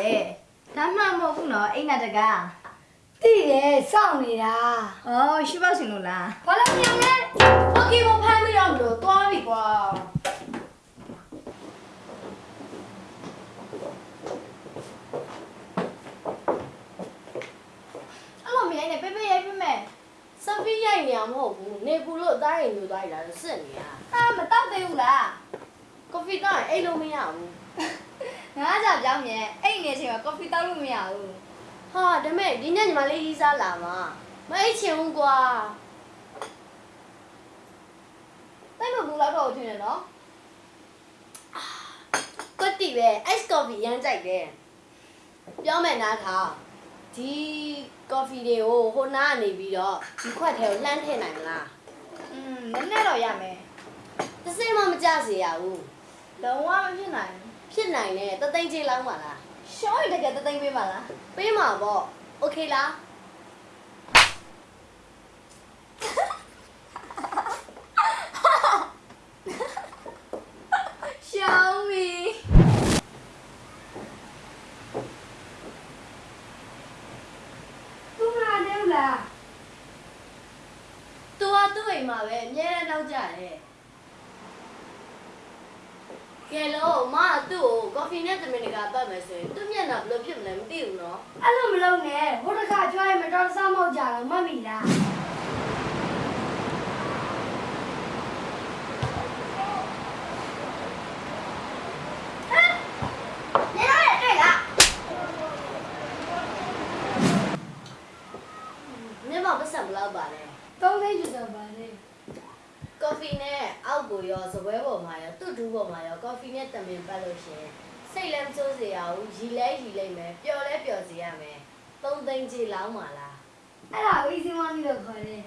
လေဒါမှမဟုတ်ဘူးနော်အိမ်နာတကား တိတယ်စောင့်နေတာ အော်ရှိပါရှင်လို့လား ဘာလို့ညံလဲโอเคမဖမ်းမရဘူးလို့သွားပြီကွာ အဲ့လိုမရိုင်းနဲ့ပေးပေးရိုက်ပေးမယ် စဖီးရိုက်နေရမဟုတ်ဘူးနေပူလို့အသားရင်ညူသွားရတာစစ်နေရ ဟာမတောက်သေးဘူးလား ကော်ဖီတော့အိတ်လို့မရဘူး ငါးကြောင်ပြောင်းမြဲအဲ့နေချိန်မှာကော်ဖီတောက်လို့မရဘူးဟာဒါမဲ့ဒီညညီမလေးကြီးစားလာမှာမအိတ်ချင်ဘူးကွာတိတ်မဘူးလောက်တော့ထင်တယ်နော်ကွတ်တီပဲ ice coffee ရမ်းကြိုက်တယ်ပြောမယ်နားထောင်ဒီ coffee တွေကိုဟိုနားကနေပြီးတော့ဒီခွက်ထဲကိုလှမ်းထည့်နိုင်မလားอืมနည်းနည်းတော့ရမယ်တစ်စိမ့်မှမကြစေရဘူးလုံးဝမဖြစ်နိုင် ဖြစ်နိုင်တယ်တသိန်းချင်းလောက်ပါလား ဘူးရှောင်းရတကယ်တသိမ့်ပေးပါလား ပေးမှာပေါ့โอเคလား ရှောင်းပြီ သူမလာနေဘူးလား သူကသူ့အိမ်မှာပဲအများနဲ့နောက်ကြတယ် ကဲလို့မကသူ့ကိုကော်ဖီနဲ့တမင်တကာပတ်မယ်ဆိုရင်သူ့မျက်နှာဘယ်လိုဖြစ်မလဲမသိဘူးနော်အဲ့လိုမလုပ်နဲ့ဟိုတစ်ခါကြွားရင်မတော်တဆမောက်ကြတော့မတ်မိလားနေတော့ရတွေ့လားမျက်မှောက်ပတ်စံဘယ်လောက်ပါလဲသုံးသိန်းကျော်ကျော်ပါလေ ကော်ဖီနဲ့အောက်ကိုရောစပွဲပေါ်မှာရောသူ့ဒူးပေါ်မှာရောကော်ဖီနဲ့တမင်ပတ်လို့ရှရင်စိတ်လည်းမစိုးစေရဘူးရီလဲရီလိုက်မယ်ပျော်လဲပျော်စေရမယ်သုံးသိန်းကြီးလောင်းပါလားအဲ့ဒါ easy money လို့ခေါ်တယ်